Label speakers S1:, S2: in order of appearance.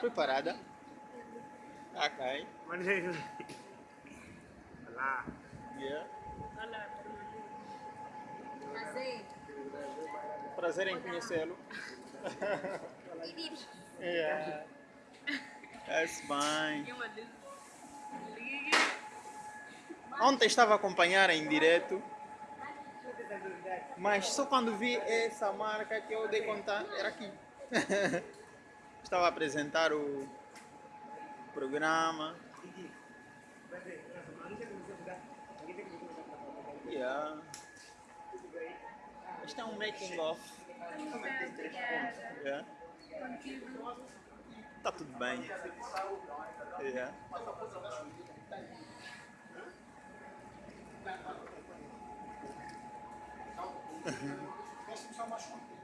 S1: Preparada? Ok.
S2: Olá.
S1: Yeah.
S3: Prazer.
S1: Prazer em conhecê-lo. yeah. That's fine. Ontem estava a acompanhar em direto, mas só quando vi essa marca que eu dei conta, era aqui. estava a apresentar o programa. Yeah. Este é um making of. Yeah. Tá tudo bem. Yeah.